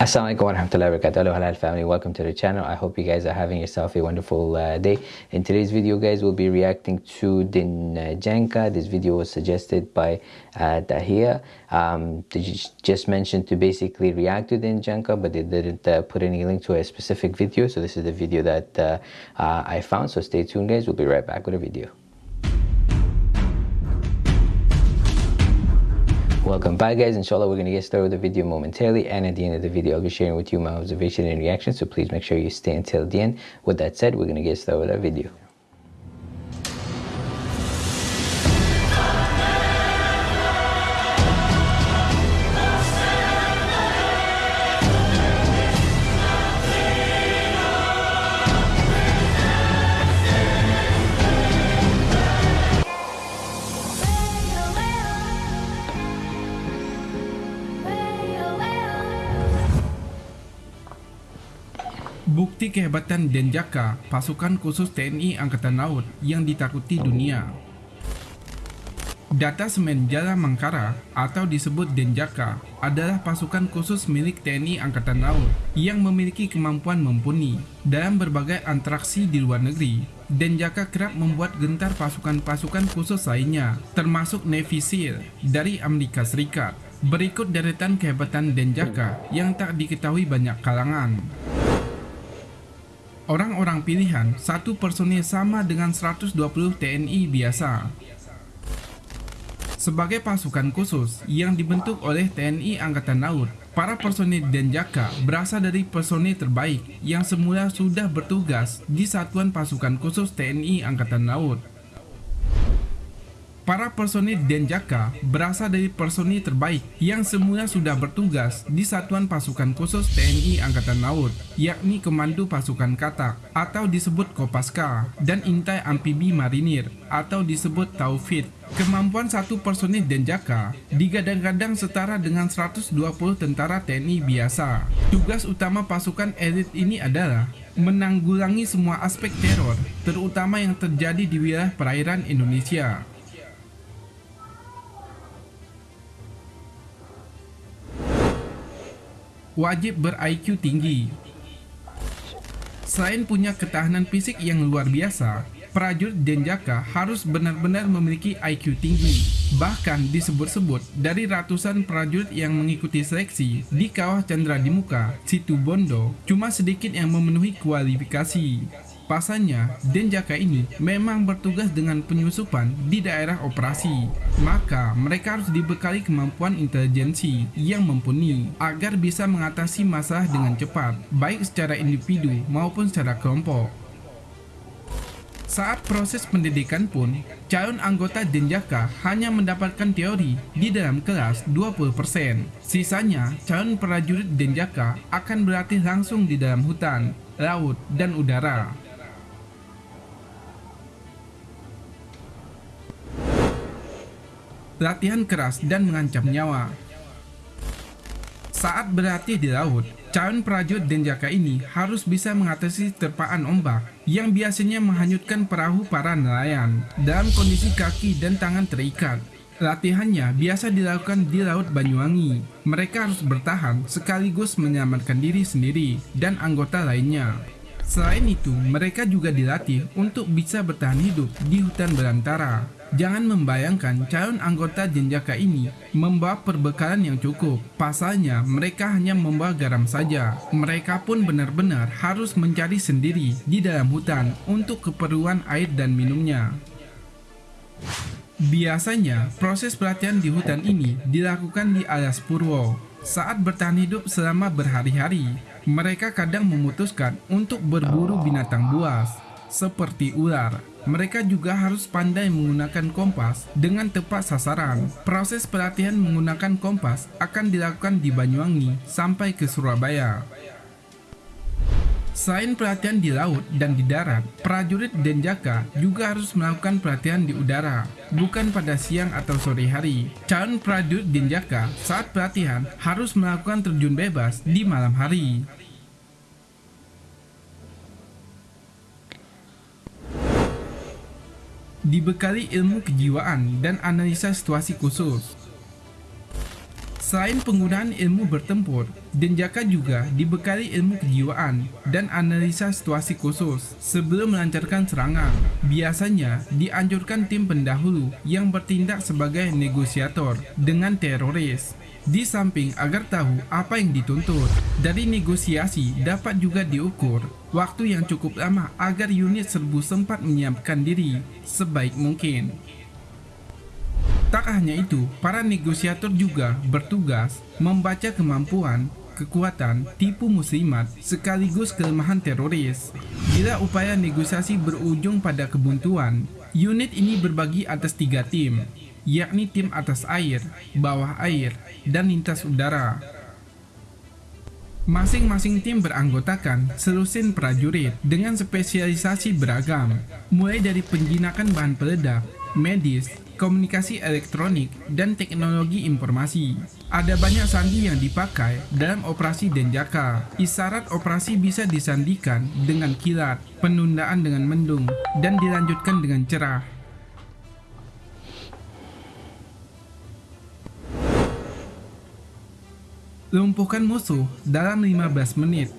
Assalamualaikum warahmatullahi wabarakatuh. Hello family, welcome to the channel. I hope you guys are having yourself a wonderful uh, day. In today's video guys, we'll be reacting to Dinjanka. This video was suggested by uh, Dahia. Um, they just mentioned to basically react to Dinjanka, but they didn't uh, put any link to a specific video. So this is the video that uh, uh, I found. So stay tuned guys, we'll be right back with a video. Welcome back guys, inshallah we're going to get started with the video momentarily and at the end of the video I'll be sharing with you my observation and reaction so please make sure you stay until the end. With that said, we're going to get started with our video. Bukti kehebatan Denjaka, pasukan khusus TNI Angkatan Laut yang ditakuti dunia. Data Semen Jala Mangkara atau disebut Denjaka adalah pasukan khusus milik TNI Angkatan Laut yang memiliki kemampuan mumpuni dalam berbagai antraksi di luar negeri. Denjaka kerap membuat gentar pasukan-pasukan khusus lainnya, termasuk Navy SEAL dari Amerika Serikat. Berikut deretan kehebatan Denjaka yang tak diketahui banyak kalangan. Orang-orang pilihan satu personil sama dengan 120 TNI biasa. Sebagai pasukan khusus yang dibentuk oleh TNI Angkatan Laut, para personil Denjaka berasal dari personil terbaik yang semula sudah bertugas di Satuan Pasukan Khusus TNI Angkatan Laut. Para personil Denjaka berasal dari personil terbaik yang semula sudah bertugas di Satuan Pasukan Khusus TNI Angkatan Laut, yakni Komando Pasukan Katak atau disebut Kopaska dan Intai Amfibi Marinir atau disebut Taufid. Kemampuan satu personil Denjaka digadang-gadang setara dengan 120 tentara TNI biasa. Tugas utama pasukan elit ini adalah menanggulangi semua aspek teror, terutama yang terjadi di wilayah perairan Indonesia. Wajib ber-IQ tinggi. Selain punya ketahanan fisik yang luar biasa, prajurit Denjaka harus benar-benar memiliki IQ tinggi. Bahkan disebut-sebut dari ratusan prajurit yang mengikuti seleksi di kawah Chandra di Muka, Situ Bondo, cuma sedikit yang memenuhi kualifikasi. Pasalnya, Denjaka ini memang bertugas dengan penyusupan di daerah operasi. Maka, mereka harus dibekali kemampuan intelijensi yang mumpuni agar bisa mengatasi masalah dengan cepat, baik secara individu maupun secara kelompok. Saat proses pendidikan pun, calon anggota Denjaka hanya mendapatkan teori di dalam kelas 20%. Sisanya, calon prajurit Denjaka akan berlatih langsung di dalam hutan, laut, dan udara. Latihan keras dan mengancam nyawa. Saat berlatih di laut, calon prajurit Denjaka ini harus bisa mengatasi terpaan ombak yang biasanya menghanyutkan perahu para nelayan dalam kondisi kaki dan tangan terikat. Latihannya biasa dilakukan di Laut Banyuwangi. Mereka harus bertahan sekaligus menyelamatkan diri sendiri dan anggota lainnya. Selain itu, mereka juga dilatih untuk bisa bertahan hidup di hutan belantara Jangan membayangkan calon anggota Jenjaka ini membawa perbekalan yang cukup. Pasalnya, mereka hanya membawa garam saja. Mereka pun benar-benar harus mencari sendiri di dalam hutan untuk keperluan air dan minumnya. Biasanya, proses pelatihan di hutan ini dilakukan di alas purwo. Saat bertahan hidup selama berhari-hari, mereka kadang memutuskan untuk berburu binatang buas, seperti ular, mereka juga harus pandai menggunakan kompas dengan tepat sasaran. Proses pelatihan menggunakan kompas akan dilakukan di Banyuwangi sampai ke Surabaya. Selain pelatihan di laut dan di darat, prajurit Denjaka juga harus melakukan pelatihan di udara, bukan pada siang atau sore hari. Calon prajurit Denjaka saat pelatihan harus melakukan terjun bebas di malam hari. Dibekali ilmu kejiwaan dan analisa situasi khusus. Selain penggunaan ilmu bertempur, Denjaka juga dibekali ilmu kejiwaan dan analisa situasi khusus sebelum melancarkan serangan. Biasanya dianjurkan tim pendahulu yang bertindak sebagai negosiator dengan teroris. Di samping agar tahu apa yang dituntut, dari negosiasi dapat juga diukur waktu yang cukup lama agar unit serbu sempat menyiapkan diri sebaik mungkin. Tak hanya itu, para negosiator juga bertugas membaca kemampuan, kekuatan, tipu muslimat, sekaligus kelemahan teroris. Bila upaya negosiasi berujung pada kebuntuan, unit ini berbagi atas tiga tim, yakni tim atas air, bawah air, dan lintas udara. Masing-masing tim beranggotakan selusin prajurit dengan spesialisasi beragam, mulai dari penjinakan bahan peledak, medis, komunikasi elektronik, dan teknologi informasi. Ada banyak sandi yang dipakai dalam operasi Denjaka. Isyarat operasi bisa disandikan dengan kilat, penundaan dengan mendung, dan dilanjutkan dengan cerah. Lumpuhkan musuh dalam 15 menit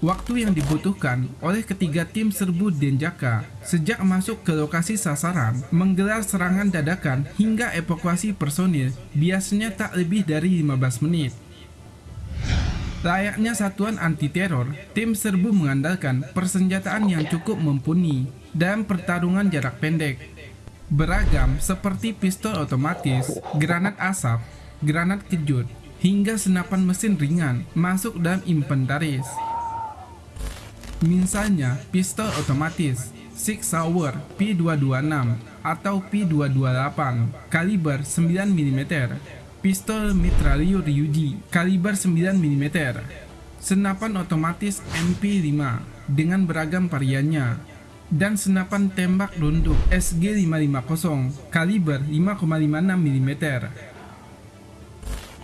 waktu yang dibutuhkan oleh ketiga tim serbu Denjaka sejak masuk ke lokasi sasaran, menggelar serangan dadakan hingga evakuasi personil biasanya tak lebih dari 15 menit. Layaknya satuan anti-teror, tim serbu mengandalkan persenjataan yang cukup mumpuni dan pertarungan jarak pendek. Beragam seperti pistol otomatis, granat asap, granat kejut, hingga senapan mesin ringan masuk dalam inventaris. Misalnya, pistol otomatis Sig Sauer P226 atau P228 kaliber 9mm, pistol mitrailleur Ryuji kaliber 9mm, senapan otomatis MP5 dengan beragam variannya, dan senapan tembak runduk SG550 kaliber 5,56 mm.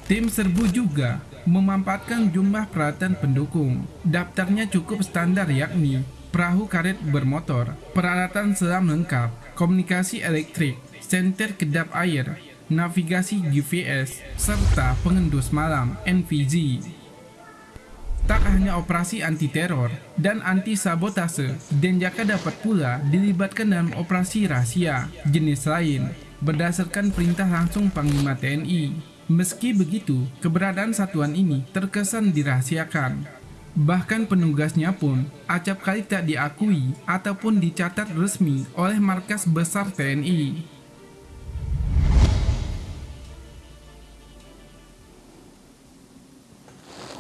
Tim serbu juga memanfaatkan jumlah peralatan pendukung. Daftarnya cukup standar yakni perahu karet bermotor, peralatan selam lengkap, komunikasi elektrik, senter kedap air, navigasi GPS, serta pengendus malam NVG. Tak hanya operasi anti-teror dan anti-sabotase, Denjaka dapat pula dilibatkan dalam operasi rahasia jenis lain berdasarkan perintah langsung Panglima TNI. Meski begitu, keberadaan satuan ini terkesan dirahasiakan. Bahkan penugasnya pun acap kali tak diakui ataupun dicatat resmi oleh markas besar TNI.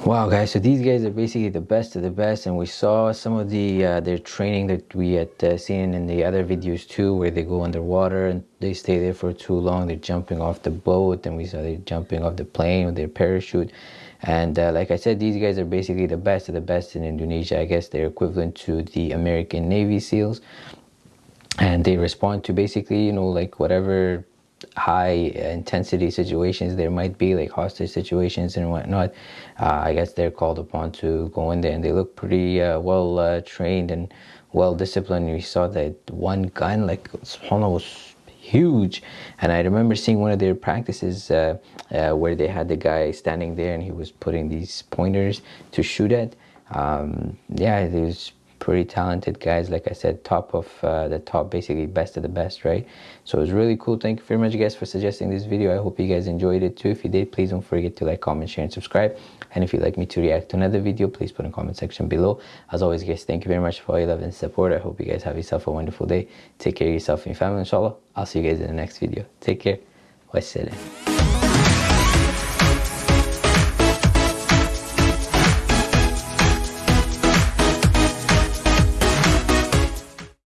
Wow, guys! So these guys are basically the best of the best, and we saw some of the uh, their training that we had uh, seen in the other videos too, where they go underwater and they stay there for too long. They're jumping off the boat, and we saw they're jumping off the plane with their parachute. And uh, like I said, these guys are basically the best of the best in Indonesia. I guess they're equivalent to the American Navy SEALs, and they respond to basically, you know, like whatever high intensity situations there might be like hostage situations and whatnot. Uh, i guess they're called upon to go in there and they look pretty uh, well uh, trained and well disciplined. We saw that one gun like subhanallah was huge. And i remember seeing one of their practices uh, uh, where they had the guy standing there and he was putting these pointers to shoot at. Um, yeah it was pretty talented guys. Like i said top of uh, the top basically best of the best right? So it was really cool. Thank you very much guys for suggesting this video. I hope you guys enjoyed it too. If you did please don't forget to like comment share and subscribe. And if you'd like me to react to another video please put in the comment section below. As always guys thank you very much for all your love and support. I hope you guys have yourself a wonderful day. Take care of yourself and your family inshallah. I'll see you guys in the next video. Take care. Wassalam